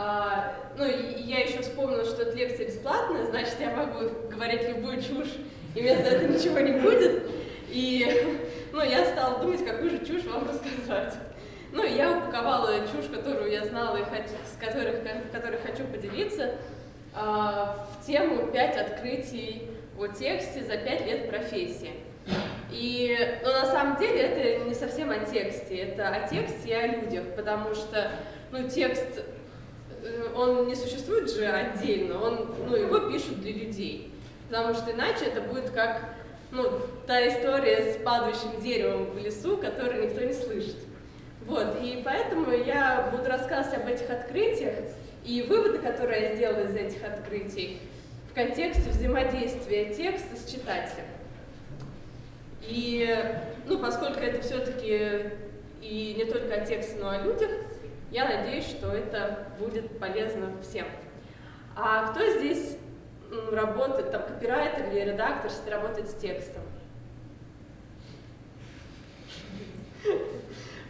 А, ну, я еще вспомнила, что эта лекция бесплатная, значит, я могу говорить любую чушь, и мне за это ничего не будет. И ну, я стала думать, какую же чушь вам рассказать. Ну, я упаковала чушь, которую я знала и с которых, которой хочу поделиться, а, в тему «Пять открытий о тексте за пять лет профессии». И, ну, на самом деле, это не совсем о тексте, это о тексте и о людях, потому что, ну, текст, он не существует же отдельно, он, ну, его пишут для людей, потому что иначе это будет как, ну, та история с падающим деревом в лесу, которую никто не слышит. Вот, и поэтому я буду рассказывать об этих открытиях и выводы, которые я сделала из этих открытий в контексте взаимодействия текста с читателем. И, ну, поскольку это все-таки и не только о тексте, но о людях, я надеюсь, что это будет полезно всем. А кто здесь работает, там, копирайтер или редактор, если работает с текстом?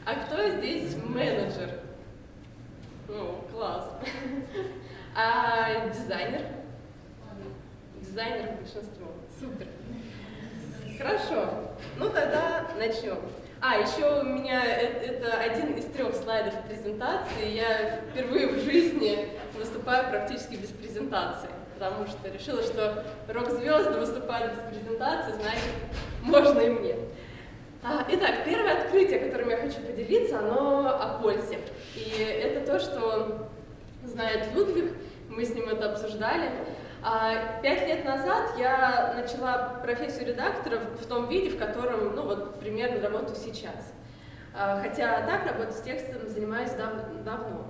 А кто здесь менеджер? Ну, класс. А дизайнер? Дизайнер большинство. Супер. Хорошо. Ну тогда начнем. А, еще у меня это, это один из трех слайдов презентации. Я впервые в жизни выступаю практически без презентации, потому что решила, что рок-звезды выступают без презентации, значит, можно и мне. А, итак, первое открытие, которым я хочу поделиться, оно о пользе. И это то, что знает Людвиг, мы с ним это обсуждали. А, пять лет назад я начала профессию редактора в том виде, в котором, ну вот, примерно работаю сейчас. А, хотя так работать с текстом занимаюсь дав давно.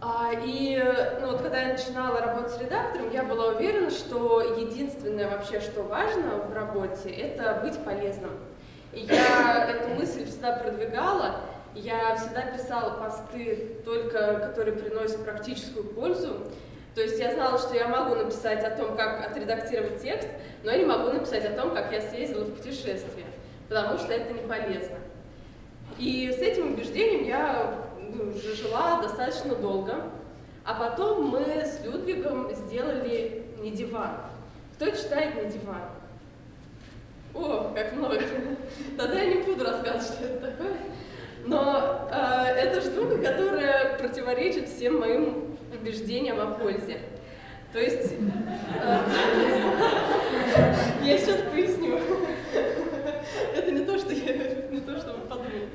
А, и ну, вот, когда я начинала работать с редактором, я была уверена, что единственное вообще, что важно в работе, это быть полезным. И я эту мысль всегда продвигала, я всегда писала посты, только которые приносят практическую пользу, то есть я знала, что я могу написать о том, как отредактировать текст, но я не могу написать о том, как я съездила в путешествие, потому что это не полезно. И с этим убеждением я ну, жила достаточно долго. А потом мы с Людвигом сделали «Не диван». Кто читает «Не диван»? О, как много. Тогда я не буду рассказывать, что это такое. Но э, это штука, которая противоречит всем моим убеждениям о пользе. То есть, э, я сейчас поясню. Это не то, что я, не то, что вы подумали.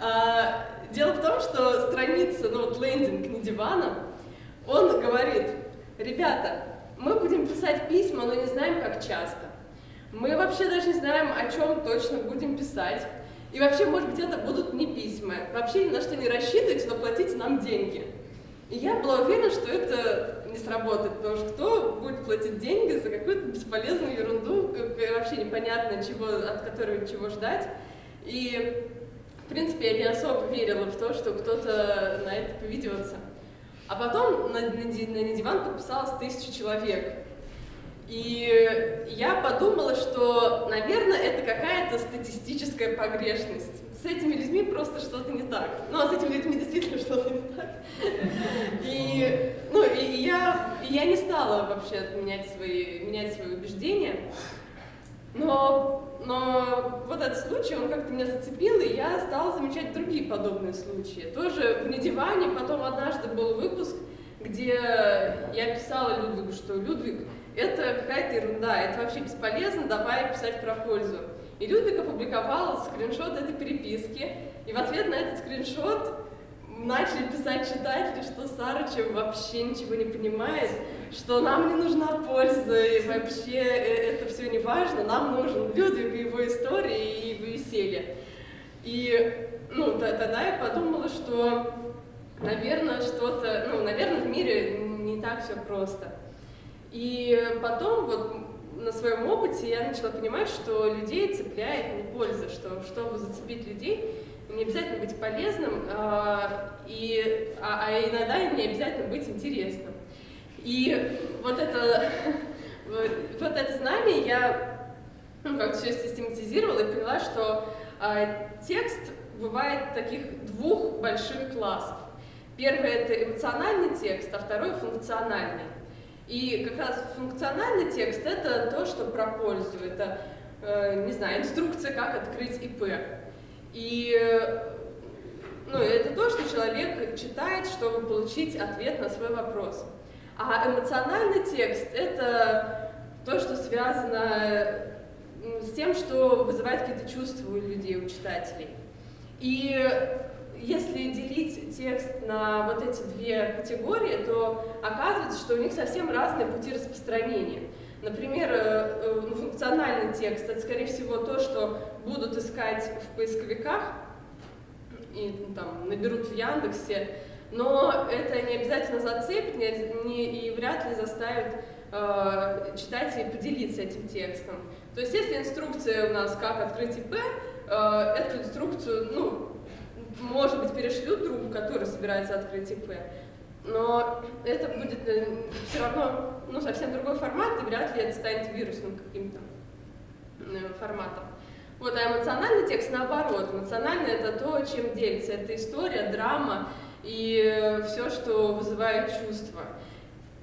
А, дело в том, что страница, ну вот лендинг не дивана, он говорит, ребята, мы будем писать письма, но не знаем, как часто. Мы вообще даже не знаем, о чем точно будем писать. И вообще, может быть, это будут не письма. Вообще ни на что не рассчитывайте, но платите нам деньги. И я была уверена, что это не сработает, потому что кто будет платить деньги за какую-то бесполезную ерунду, вообще непонятно, чего, от которой чего ждать. И, в принципе, я не особо верила в то, что кто-то на это поведется. А потом на, на, на диван подписалось тысяча человек. И я подумала, что, наверное, это какая-то статистическая погрешность с этими людьми просто что-то не так. Ну, а с этими людьми действительно что-то не так. И, ну, и я, и я не стала вообще менять свои, менять свои убеждения. Но, но вот этот случай, он как-то меня зацепил, и я стала замечать другие подобные случаи. Тоже в недиване, потом однажды был выпуск, где я писала Людвигу, что Людвиг, это какая-то ерунда, это вообще бесполезно, давай писать про пользу. И Людвиг опубликовал скриншот этой переписки, и в ответ на этот скриншот начали писать читатели, что Сарычев вообще ничего не понимает, что нам не нужна польза, и вообще э, это все не важно, нам нужен Людвиг и его история и веселье. И ну, тогда я подумала, что, наверное, что-то, ну, наверное, в мире не так все просто. И потом вот на своем опыте я начала понимать, что людей цепляет не польза, что чтобы зацепить людей, не обязательно быть полезным, а, и, а, а иногда не обязательно быть интересным. И вот это, вот это знание я ну, как все систематизировала и поняла, что а, текст бывает таких двух больших классов. Первый это эмоциональный текст, а второй функциональный. И как раз функциональный текст это то, что про пользу, это, э, не знаю, инструкция, как открыть ИП. И ну, это то, что человек читает, чтобы получить ответ на свой вопрос. А эмоциональный текст это то, что связано с тем, что вызывает какие-то чувства у людей, у читателей. И если делить текст на вот эти две категории, то оказывается, что у них совсем разные пути распространения. Например, э, э, ну, функциональный текст — это, скорее всего, то, что будут искать в поисковиках и ну, там, наберут в Яндексе, но это не обязательно зацепит не, не, и вряд ли заставит э, читателей поделиться этим текстом. То есть, если инструкция у нас «Как открыть ИП», э, эту инструкцию, ну, может быть, перешлют другу, который собирается открыть ИП, но это будет э, все равно ну, совсем другой формат, и вряд ли это станет вирусным каким-то э, форматом. Вот, а эмоциональный текст наоборот. Эмоциональный это то, чем делится. Это история, драма и все, что вызывает чувства.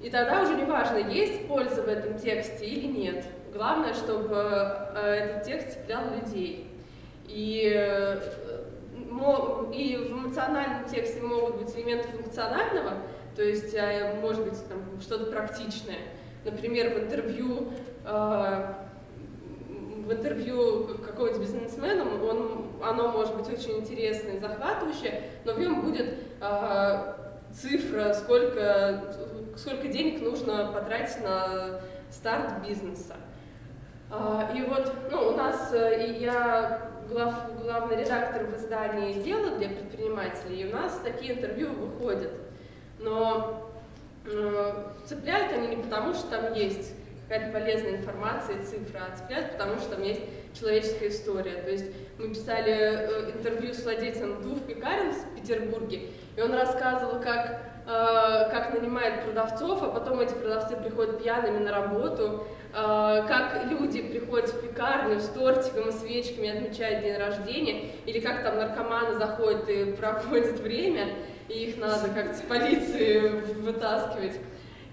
И тогда уже не важно, есть польза в этом тексте или нет. Главное, чтобы э, этот текст цеплял людей. И и в эмоциональном тексте могут быть элементы функционального, то есть, э, может быть, что-то практичное. Например, в интервью, э, в интервью какого-то бизнесмена он, оно может быть очень интересное, захватывающее, но в нем будет э, цифра, сколько, сколько денег нужно потратить на старт бизнеса. И вот ну, у нас, и я глав, главный редактор в издании «Дело» для предпринимателей, и у нас такие интервью выходят. Но э, цепляют они не потому, что там есть какая-то полезная информация и цифра, а цепляют потому, что там есть человеческая история. То есть мы писали э, интервью с владельцем двух пекарен в Петербурге, и он рассказывал, как, как нанимает продавцов, а потом эти продавцы приходят пьяными на работу, э, как люди приходят в пекарню с тортиком и свечками, отмечают день рождения, или как там наркоманы заходят и проводят время, и их надо как-то с полиции вытаскивать.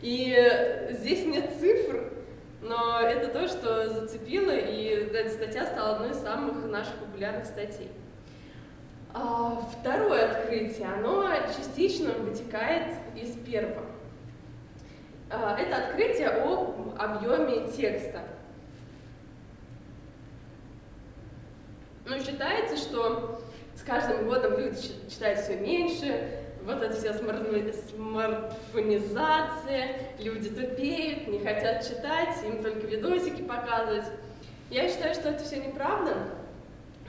И здесь нет цифр, но это то, что зацепило, и эта статья стала одной из самых наших популярных статей. А второе открытие, оно частично вытекает из первого. А, это открытие об объеме текста. Ну, считается, что с каждым годом люди читают все меньше, вот эта вся смартфонизация, люди тупеют, не хотят читать, им только видосики показывать. Я считаю, что это все неправда,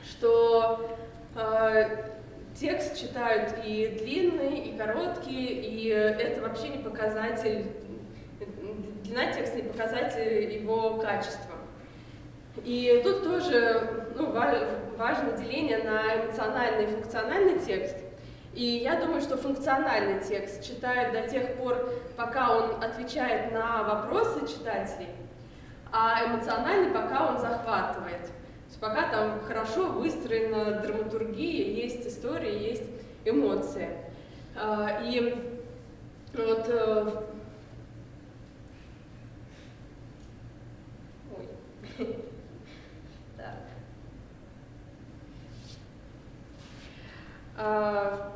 что текст читают и длинный, и короткий, и это вообще не показатель, длина текста не показатель его качества. И тут тоже ну, важно деление на эмоциональный и функциональный текст – и я думаю, что функциональный текст читают до тех пор, пока он отвечает на вопросы читателей, а эмоциональный пока он захватывает. Есть пока там хорошо выстроена драматургия, есть история, есть эмоции. А, и вот э, Ой. так. А,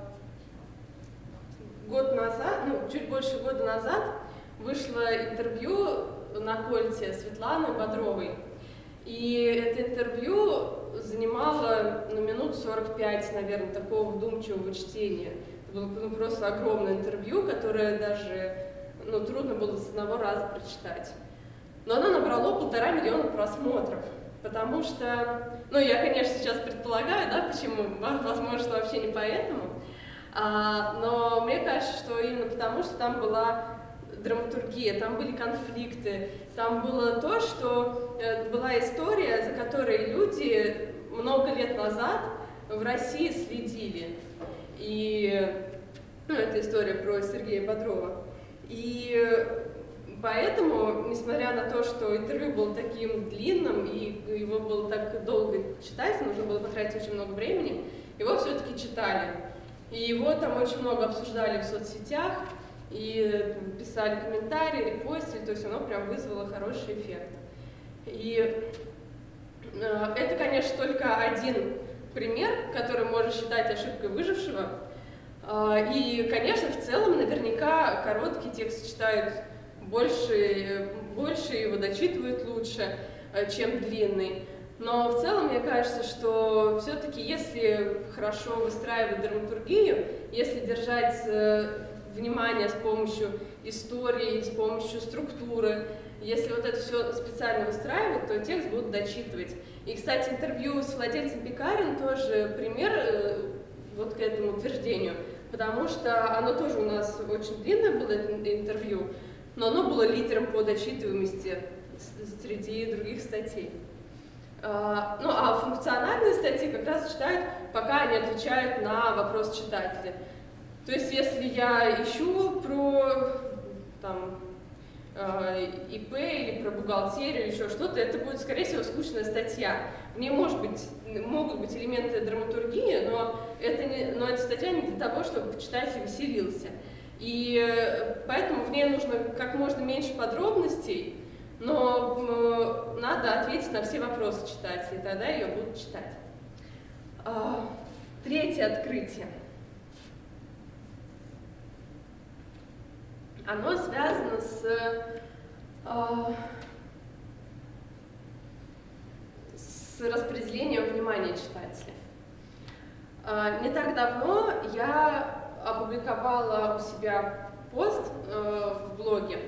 год назад, ну, чуть больше года назад вышло интервью на Кольте Светланы Бодровой. И это интервью занимало ну, минут 45, наверное, такого вдумчивого чтения. Это было ну, просто огромное интервью, которое даже ну, трудно было с одного раза прочитать. Но оно набрало полтора миллиона просмотров, потому что, ну, я, конечно, сейчас предполагаю, да, почему, возможно, вообще не поэтому, а, но мне кажется, что именно потому, что там была драматургия, там были конфликты, там было то, что э, была история, за которой люди много лет назад в России следили. И ну, это история про Сергея Бодрова. И поэтому, несмотря на то, что интервью было таким длинным, и его было так долго читать, нужно было потратить очень много времени, его все-таки читали. И его там очень много обсуждали в соцсетях, и писали комментарии, репостили, то есть оно прям вызвало хороший эффект. И э, это, конечно, только один пример, который можно считать ошибкой выжившего. Э, и, конечно, в целом наверняка короткий текст читают больше, больше его дочитывают лучше, э, чем длинный. Но в целом мне кажется, что все-таки если хорошо выстраивать драматургию, если держать э, внимание с помощью истории, с помощью структуры, если вот это все специально выстраивать, то текст будут дочитывать. И, кстати, интервью с владельцем Пекарин тоже пример э, вот к этому утверждению, потому что оно тоже у нас очень длинное было, интервью, но оно было лидером по дочитываемости среди других статей. А, ну, а функциональные статьи как раз читают, пока они отвечают на вопрос читателя. То есть, если я ищу про там, а, ИП или про бухгалтерию еще что-то, это будет, скорее всего, скучная статья. В ней может быть, могут быть элементы драматургии, но, это не, но эта статья не для того, чтобы читатель веселился. И э, поэтому в ней нужно как можно меньше подробностей, но надо ответить на все вопросы читателей, тогда ее будут читать. А, третье открытие. Оно связано с, а, с распределением внимания читателя. А, не так давно я опубликовала у себя пост э, в блоге,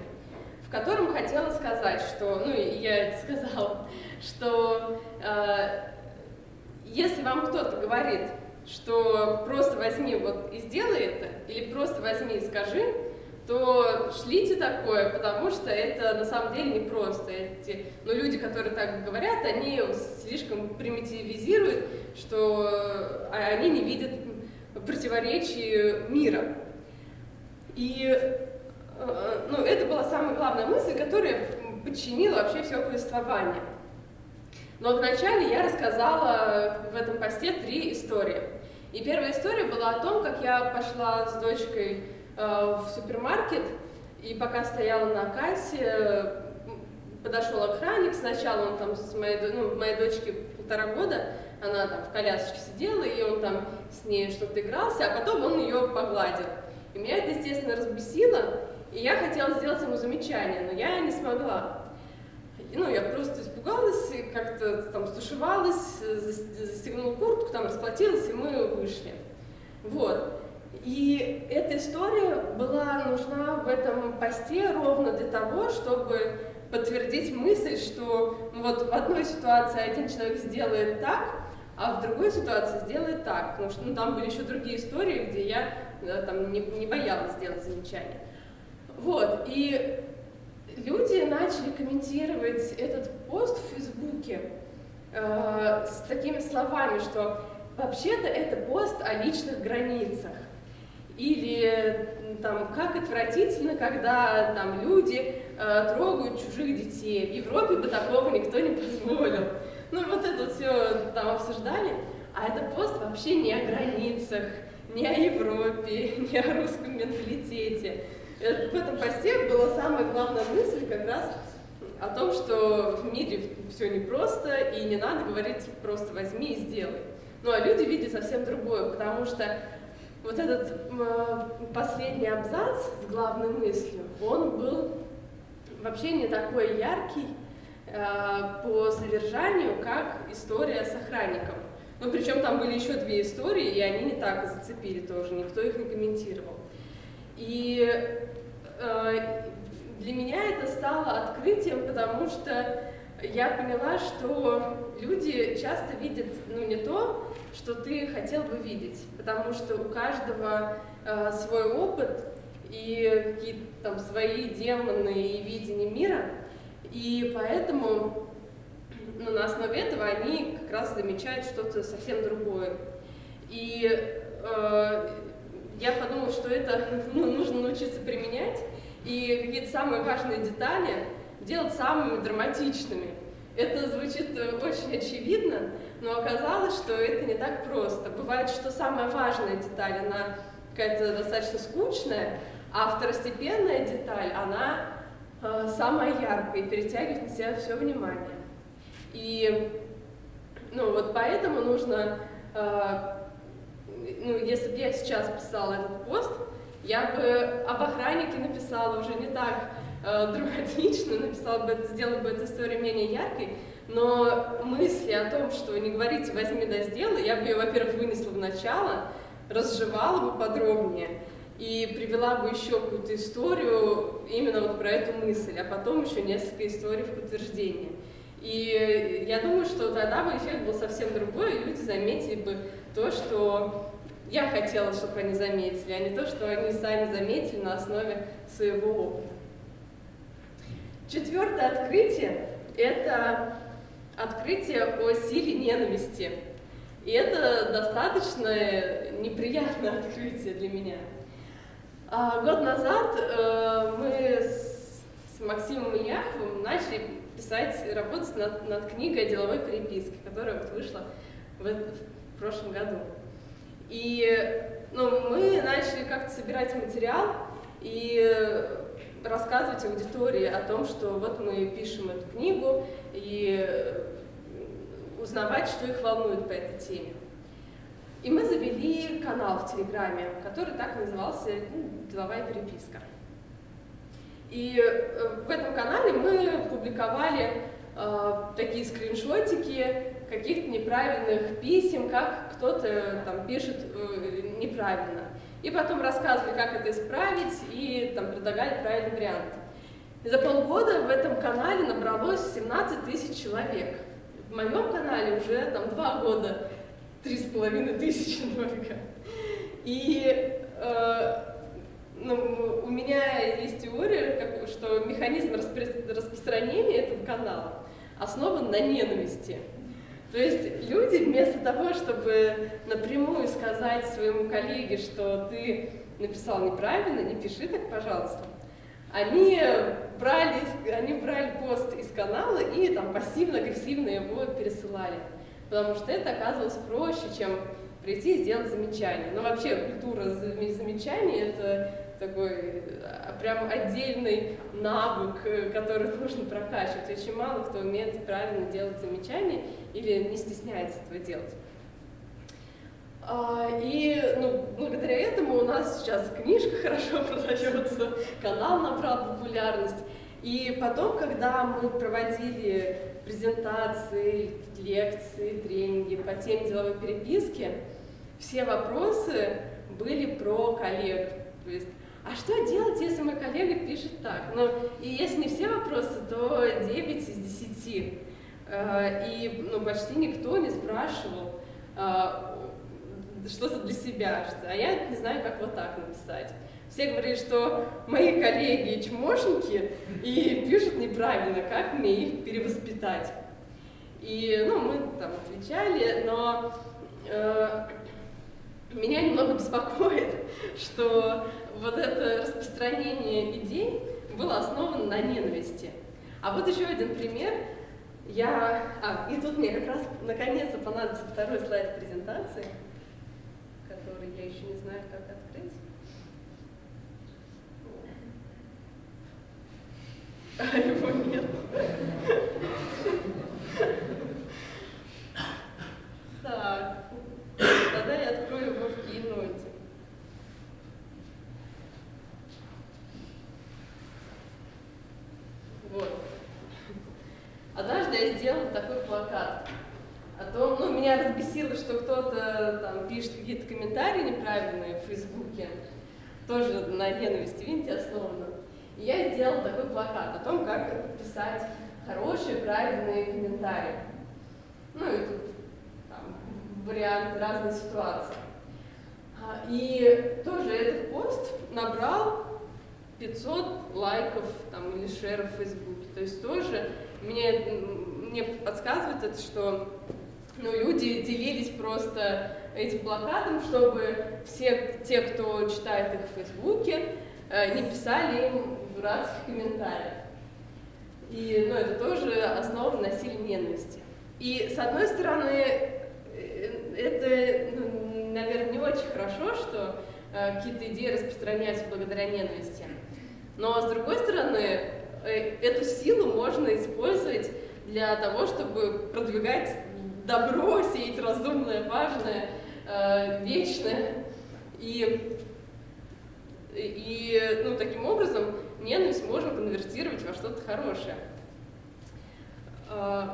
в котором хотела сказать, что, ну и я это сказала, что э, если вам кто-то говорит, что просто возьми вот и сделай это, или просто возьми и скажи, то шлите такое, потому что это на самом деле не просто. Эти, но ну, люди, которые так говорят, они слишком примитивизируют, что а, они не видят противоречий мира. И Э, ну, это была самая главная мысль, которая подчинила вообще все повествование. Но вначале я рассказала в этом посте три истории. И первая история была о том, как я пошла с дочкой в супермаркет, и пока стояла на кассе, подошел охранник, сначала он там с моей, ну, моей дочке полтора года, она там в колясочке сидела, и он там с ней что-то игрался, а потом он ее погладил. И меня это, естественно, разбесило, и я хотела сделать ему замечание, но я не смогла. Ну, я просто испугалась, как-то там стушевалась, застегнула куртку, там расплатилась, и мы вышли. Вот. И эта история была нужна в этом посте ровно для того, чтобы подтвердить мысль, что вот в одной ситуации один человек сделает так, а в другой ситуации сделает так. Потому что ну, там были еще другие истории, где я да, там, не, не боялась сделать замечание. Вот, и люди начали комментировать этот пост в Фейсбуке э, с такими словами, что вообще-то это пост о личных границах. Или там, как отвратительно, когда там люди э, трогают чужих детей. В Европе бы такого никто не позволил. Ну, вот это все там обсуждали. А это пост вообще не о границах, не о Европе, не о русском менталитете. Э, в этом посте была самая главная мысль как раз о том, что в мире все непросто, и не надо говорить просто возьми и сделай. Ну а люди видят совсем другое, потому что вот этот э, последний абзац с главной мыслью, он был вообще не такой яркий э, по содержанию, как история с охранником. Ну, причем там были еще две истории, и они не так зацепили тоже, никто их не комментировал. И э, для меня это стало открытием, потому что я поняла, что люди часто видят ну, не то, что ты хотел бы видеть, потому что у каждого э, свой опыт и какие-то там свои демоны и видения мира, и поэтому ну, на основе этого они как раз замечают что-то совсем другое. И э, я подумала, что это ну, нужно научиться применять и какие-то самые важные детали делать самыми драматичными. Это звучит э, очень очевидно, но оказалось, что это не так просто. Бывает, что самая важная деталь, она какая-то достаточно скучная, а второстепенная деталь, она э, самая яркая и перетягивает на себя все внимание. И ну, вот поэтому нужно, э, ну, если бы я сейчас писала этот пост, я бы об охраннике написала уже не так драматично, написала бы сделала бы эту историю менее яркой, но мысли о том, что не говорите «возьми да сделай», я бы ее, во-первых, вынесла в начало, разжевала бы подробнее и привела бы еще какую-то историю именно вот про эту мысль, а потом еще несколько историй в подтверждение. И я думаю, что тогда бы эффект был совсем другой, и люди заметили бы то, что я хотела, чтобы они заметили, а не то, что они сами заметили на основе своего опыта. Четвертое открытие – это открытие о силе ненависти. И это достаточно неприятное открытие для меня. А, год назад э, мы с, с Максимом Ильяховым начали писать, работать над, над книгой о деловой переписке, которая вот вышла в, в прошлом году. И ну, мы начали как-то собирать материал и рассказывать аудитории о том, что вот мы пишем эту книгу, и узнавать, что их волнует по этой теме. И мы завели канал в Телеграме, который так назывался ну, «Деловая переписка». И э, в этом канале мы публиковали э, такие скриншотики каких-то неправильных писем, как кто-то там пишет э, неправильно. И потом рассказывали, как это исправить, и там предлагали правильный вариант. И за полгода в этом канале набралось 17 тысяч человек. В моем канале уже там два года три с половиной тысячи только. И э, ну, у меня есть теория, что механизм распро распространения этого канала основан на ненависти. То есть люди вместо того, чтобы напрямую сказать своему коллеге, что ты написал неправильно, не пиши так, пожалуйста, они брали, они брали пост из канала и там пассивно-агрессивно его пересылали. Потому что это оказывалось проще, чем прийти и сделать замечание. Но вообще культура замечаний – это такой а, прям отдельный навык, э, который нужно прокачивать. Очень мало кто умеет правильно делать замечания или не стесняется этого делать. А, и ну, благодаря этому у нас сейчас книжка хорошо продается, канал набрал популярность. И потом, когда мы проводили презентации, лекции, тренинги по теме деловой переписки, все вопросы были про коллег. То есть, а что делать, если мой коллега пишет так? Ну, и если не все вопросы, то 9 из 10. А, и ну, почти никто не спрашивал, а, что-то для себя, а я не знаю, как вот так написать. Все говорили, что мои коллеги чмошники и пишут неправильно, как мне их перевоспитать. И, ну, мы там отвечали, но э, меня немного беспокоит, что вот это распространение идей было основано на ненависти. А вот еще один пример. Я... А, и тут мне как раз наконец-то понадобится второй слайд презентации который я еще не знаю, как открыть. А его нет. Так, тогда я открою его в Keynote. Вот. Однажды я сделала такой плакат. О том, ну, меня разбесило, что кто-то там пишет какие-то комментарии неправильные в Фейсбуке, тоже на ненависти, видите, основано. И я сделала такой плакат о том, как писать хорошие, правильные комментарии. Ну и тут там, варианты разной ситуации. А, и тоже этот пост набрал 500 лайков там, или шеров в Фейсбуке. То есть тоже мне, мне подсказывает это, что ну, люди делились просто этим плакатом, чтобы все те, кто читает их в Фейсбуке, э, не писали им дурацких комментариев. И ну, это тоже основа на силе ненависти. И с одной стороны, э, это, ну, наверное, не очень хорошо, что э, какие-то идеи распространяются благодаря ненависти. Но с другой стороны, эту силу можно использовать для того, чтобы продвигать добро, сеять разумное, важное, э, вечное. И, и ну, таким образом ненависть можно конвертировать во что-то хорошее. Э,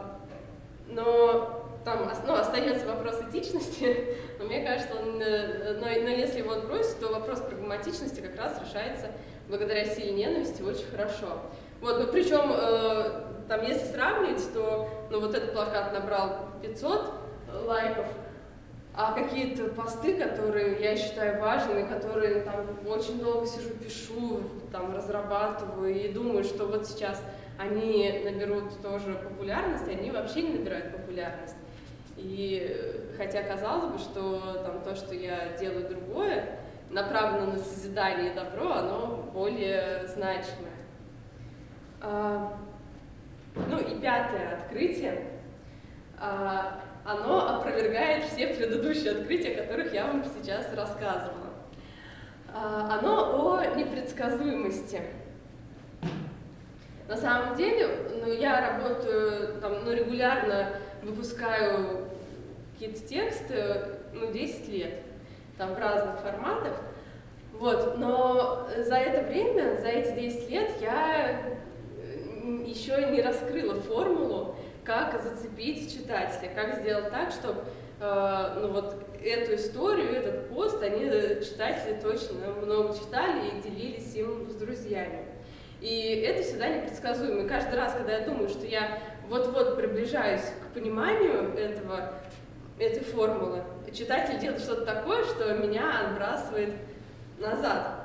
но там ну, остается вопрос этичности, но мне кажется, он, э, но, но если его отбросить, то вопрос прагматичности как раз решается благодаря силе ненависти очень хорошо. Вот, ну причем, э, там, если сравнить, то, ну вот этот плакат набрал 500 лайков, а какие-то посты, которые я считаю важными, которые там очень долго сижу, пишу, там разрабатываю и думаю, что вот сейчас они наберут тоже популярность, они вообще не набирают популярность. И хотя казалось бы, что там то, что я делаю другое, направлено на созидание и добро, оно более значимое. А, ну и пятое открытие. А, оно опровергает все предыдущие открытия, о которых я вам сейчас рассказывала. А, оно о непредсказуемости. На самом деле, ну, я работаю, там, ну, регулярно выпускаю какие-то тексты, ну, 10 лет, там, в разных форматах. Вот, но за это время, за эти 10 лет я еще не раскрыла формулу, как зацепить читателя, как сделать так, чтобы э, ну, вот эту историю, этот пост, они читатели точно много читали и делились им с друзьями. И это всегда непредсказуемо. И каждый раз, когда я думаю, что я вот-вот приближаюсь к пониманию этого, этой формулы, читатель делает что-то такое, что меня отбрасывает назад.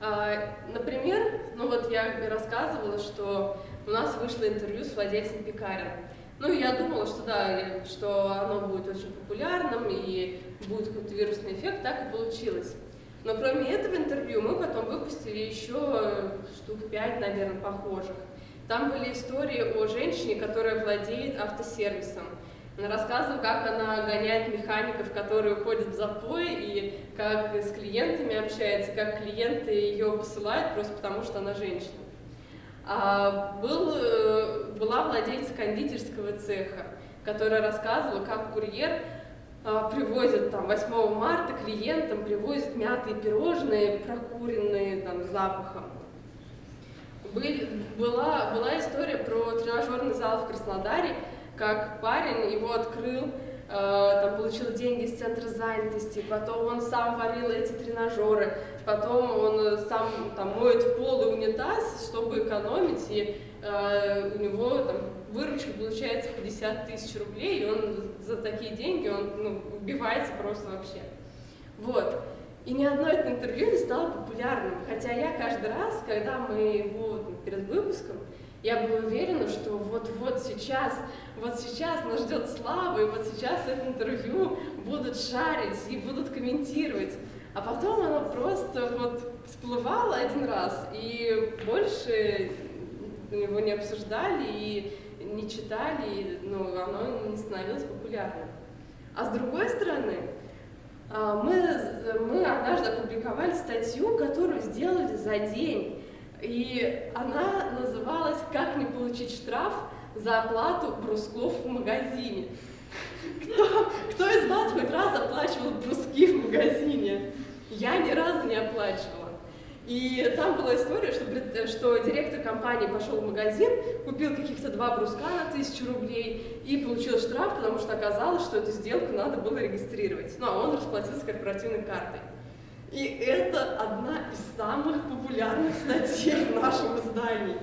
А, например, ну вот я рассказывала, что у нас вышло интервью с владельцем пекарен. Ну, я думала, что да, что оно будет очень популярным и будет какой-то вирусный эффект, так и получилось. Но кроме этого интервью мы потом выпустили еще штук пять, наверное, похожих. Там были истории о женщине, которая владеет автосервисом. Она рассказывала, как она гоняет механиков, которые уходят в запой, и как с клиентами общается, как клиенты ее посылают просто потому, что она женщина. А был, э, была владельца кондитерского цеха, которая рассказывала, как курьер а, привозит там 8 марта клиентам, привозит мятые пирожные, прокуренные там запахом. Был, была, была история про тренажерный зал в Краснодаре, как парень его открыл, э, там получил деньги из центра занятости, потом он сам варил эти тренажеры, потом он сам там моет пол и унитаз, чтобы экономить, и э, у него там выручка получается 50 тысяч рублей, и он за такие деньги он ну, убивается просто вообще. Вот. И ни одно это интервью не стало популярным, хотя я каждый раз, когда мы его перед выпуском, я была уверена, что вот-вот сейчас, вот сейчас нас ждет слава, и вот сейчас это интервью будут шарить и будут комментировать. А потом оно просто вот всплывало один раз, и больше его не обсуждали и не читали, и, ну, оно не становилось популярным. А с другой стороны, а, мы, мы однажды опубликовали статью, которую сделали за день и она называлась «Как не получить штраф за оплату брусков в магазине». Кто, кто из вас хоть раз оплачивал бруски в магазине? Я ни разу не оплачивала. И там была история, что, что директор компании пошел в магазин, купил каких-то два бруска на тысячу рублей и получил штраф, потому что оказалось, что эту сделку надо было регистрировать. Ну, а он расплатился корпоративной картой. И это одна из самых популярных статей в нашем издании.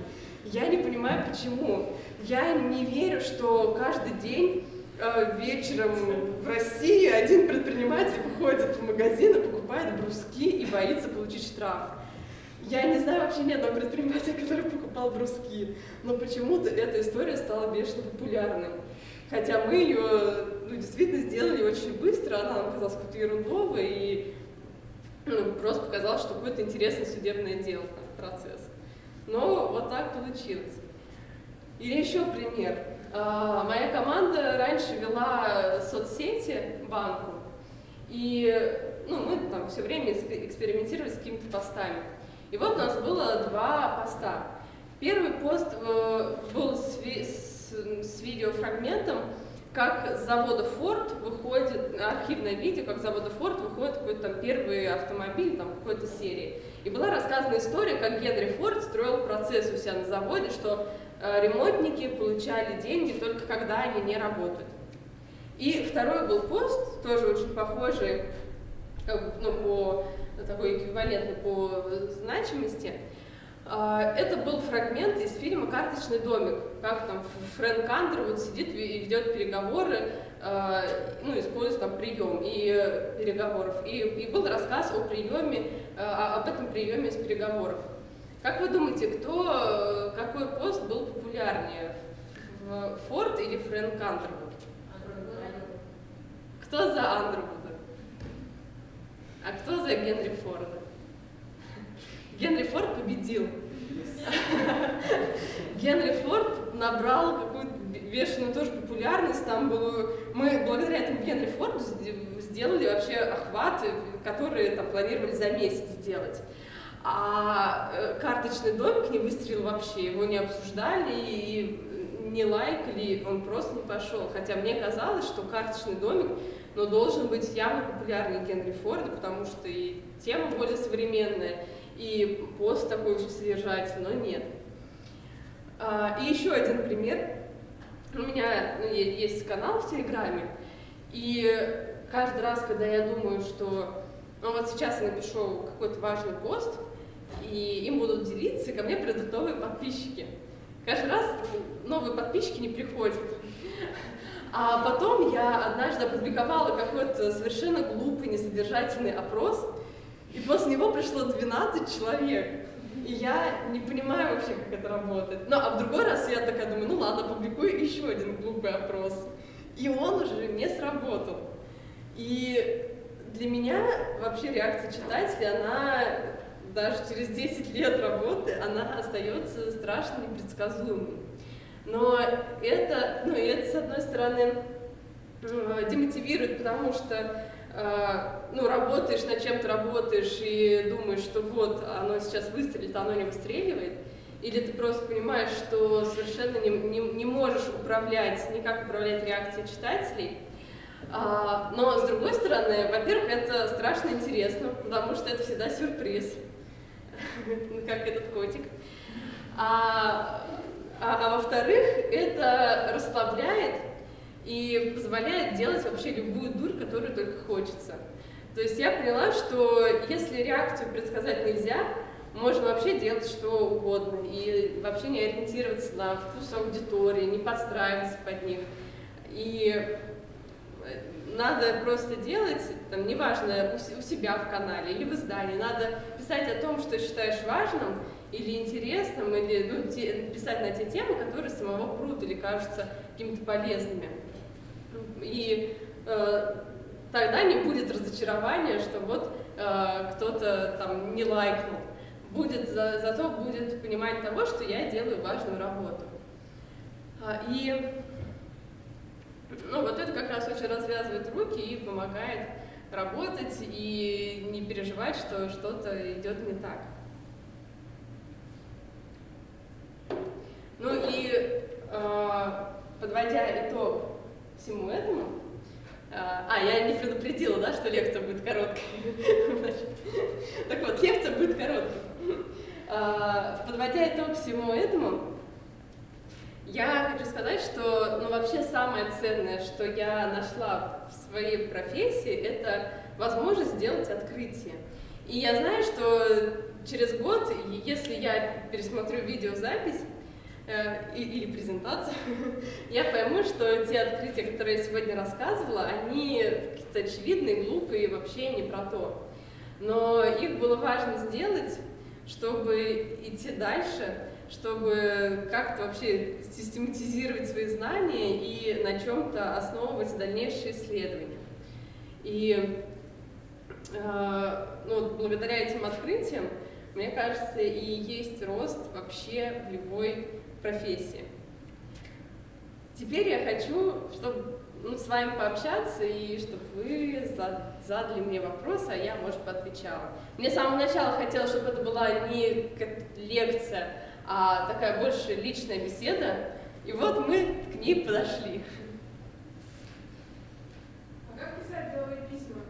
Я не понимаю, почему. Я не верю, что каждый день э, вечером в России один предприниматель выходит в магазин и покупает бруски и боится получить штраф. Я не знаю вообще ни одного предпринимателя, который покупал бруски, но почему-то эта история стала бешено популярной. Хотя мы ее ну, действительно сделали очень быстро, она нам казалась какой-то ерундовой, и ну, просто показалось, что какое-то интересное судебное дело, процесс. Но вот так получилось. Или еще пример. А, моя команда раньше вела соцсети банку, и ну, мы там все время экспериментировали с какими-то постами. И вот у нас было два поста. Первый пост э, был с, с, с видеофрагментом, как с завода Ford выходит, архивное видео, как с завода Ford выходит какой-то там первый автомобиль там какой-то серии. И была рассказана история, как Генри Форд строил процесс у себя на заводе, что э, ремонтники получали деньги только когда они не работают. И второй был пост, тоже очень похожий, как, ну, по такой эквивалентный по значимости, а, это был фрагмент из фильма «Карточный домик», как там Фрэнк Андервуд сидит и ведет переговоры, а, ну, использует там прием и э, переговоров. И, и был рассказ о приеме, а, об этом приеме из переговоров. Как вы думаете, кто, какой пост был популярнее, Форд или Фрэнк Андервуд? Кто за Андервуда? А кто за Генри Форда? Генри Форд победил. Генри Форд набрал какую-то бешеную тоже популярность, там было... Мы благодаря этому Генри Форду сделали вообще охваты, которые там планировали за месяц сделать. А э, карточный домик не выстрелил вообще, его не обсуждали и не лайкали, он просто не пошел. Хотя мне казалось, что карточный домик но должен быть явно популярнее Генри Форда, потому что и тема более современная, и пост такой очень содержательный, но нет. А, и еще один пример. У меня ну, есть канал в Телеграме, и каждый раз, когда я думаю, что ну вот сейчас я напишу какой-то важный пост, и им будут делиться, и ко мне придут новые подписчики. Каждый раз новые подписчики не приходят. А потом я однажды опубликовала какой-то совершенно глупый, несодержательный опрос, и после него пришло 12 человек. И я не понимаю вообще, как это работает. Ну, а в другой раз я такая думаю, ну ладно, публикую еще один глупый опрос. И он уже не сработал. И для меня вообще реакция читателя, она даже через 10 лет работы, она остается страшно непредсказуемой. Но это, ну, это, с одной стороны, демотивирует, потому что а, ну, работаешь над чем-то, работаешь и думаешь, что вот, оно сейчас выстрелит, а оно не выстреливает, или ты просто понимаешь, что совершенно не, не, не можешь управлять, никак управлять реакцией читателей. А, но, с другой стороны, во-первых, это страшно интересно, потому что это всегда сюрприз, как этот котик. А, а, а во-вторых, это расслабляет, и позволяет делать вообще любую дурь, которую только хочется. То есть я поняла, что если реакцию предсказать нельзя, можно вообще делать что угодно и вообще не ориентироваться на вкус аудитории, не подстраиваться под них. И э, надо просто делать, там, неважно, у себя в канале или в издании, надо писать о том, что считаешь важным или интересным, или ну, те, писать на те темы, которые самого прут или кажутся какими-то полезными. И э, тогда не будет разочарования, что вот э, кто-то там не лайкнул. Будет, за, зато будет понимание того, что я делаю важную работу. А, и ну, вот это как раз очень развязывает руки и помогает работать и не переживать, что что-то идет не так. Ну и э, подводя итог всему этому. А, а, я не предупредила, да, что лекция будет короткой. Так вот, лекция будет короткой. А, подводя итог всему этому, я хочу сказать, что ну, вообще самое ценное, что я нашла в своей профессии, это возможность сделать открытие. И я знаю, что через год, если я пересмотрю видеозапись, Э, или презентацию, я пойму, что те открытия, которые я сегодня рассказывала, они какие-то очевидные, глупые, вообще не про то. Но их было важно сделать, чтобы идти дальше, чтобы как-то вообще систематизировать свои знания и на чем-то основывать дальнейшие исследования. И э, ну, благодаря этим открытиям мне кажется, и есть рост вообще в любой профессии. Теперь я хочу, чтобы ну, с вами пообщаться и чтобы вы задали мне вопросы, а я, может, поотвечала. Мне с самого начала хотелось, чтобы это была не лекция, а такая больше личная беседа. И вот мы к ней подошли. А как писать деловые письма?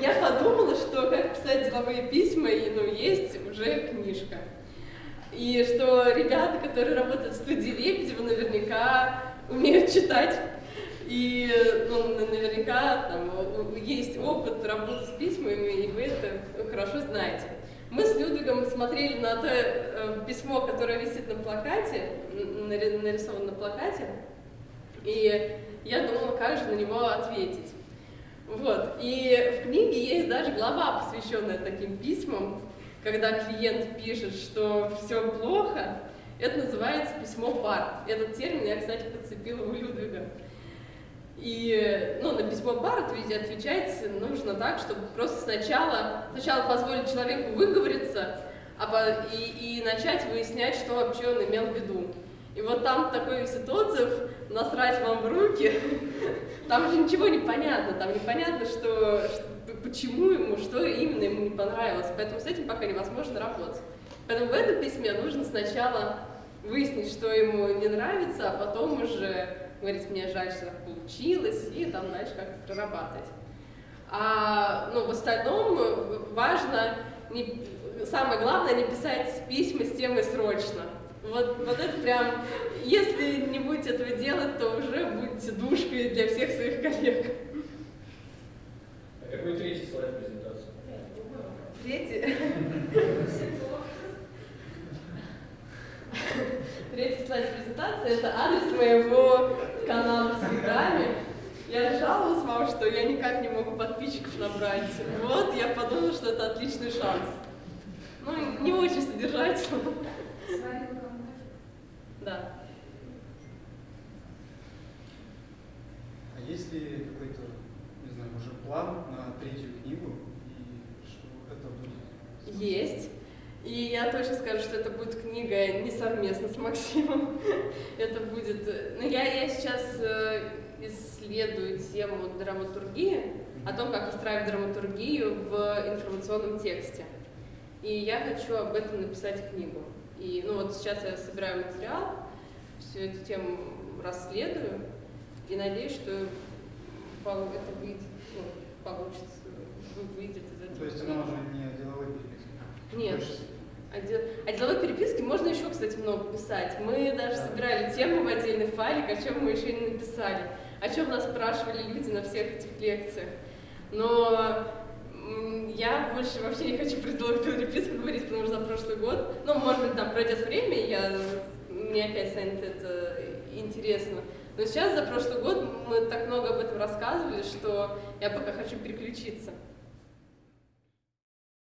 Я подумала, что как писать деловые письма, и ну, есть уже книжка. И что ребята, которые работают в студии Лебедева, наверняка умеют читать. И ну, наверняка там есть опыт работы с письмами, и вы это хорошо знаете. Мы с Людвигом смотрели на то э, письмо, которое висит на плакате, нарисовано на плакате, и я думала, как же на него ответить. Вот. И в книге есть даже глава, посвященная таким письмам, когда клиент пишет, что все плохо, это называется письмо пар. Этот термин я, кстати, подцепила у Людвига. И ну, на письмо пар отвечать нужно так, чтобы просто сначала, сначала позволить человеку выговориться, а, и, и начать выяснять, что вообще он имел в виду. И вот там такой отзыв, насрать вам в руки, там же ничего не понятно, там непонятно, что, что почему ему, что именно ему не понравилось. Поэтому с этим пока невозможно работать. Поэтому в этом письме нужно сначала выяснить, что ему не нравится, а потом уже говорить, мне жаль, что так получилось, и там дальше как-то прорабатывать. А ну, в остальном важно, не, самое главное, не писать письма с темой «срочно». Вот, вот это прям, если не будете этого делать, то уже будете душкой для всех своих коллег. А какой третий слайд презентации? Третий? Третий слайд презентации – это адрес моего канала в Телеграме. Я жаловалась вам, что я никак не могу подписчиков набрать. Вот, я подумала, что это отличный шанс. Ну, не очень содержательно. Да. А есть ли какой-то, не знаю, уже план на третью книгу и что это будет? Есть. И я точно скажу, что это будет книга не совместно с Максимом. это будет... Ну, я, я сейчас э, исследую тему драматургии, о том, как устраивать драматургию в информационном тексте. И я хочу об этом написать книгу. И ну вот сейчас я собираю материал, всю эту тему расследую, и надеюсь, что это выйдет, ну, получится, выйдет из этого. То есть она уже не деловой переписки? Нет. О, дел... о деловой переписке можно еще, кстати, много писать. Мы даже да. собирали тему в отдельный файлик, о чем мы еще не написали, о чем нас спрашивали люди на всех этих лекциях. Но я больше вообще не хочу про деловую переписку говорить, потому что за прошлый год, ну, может быть, там пройдет время, и я, мне опять станет это интересно. Но сейчас за прошлый год мы так много об этом рассказывали, что я пока хочу переключиться.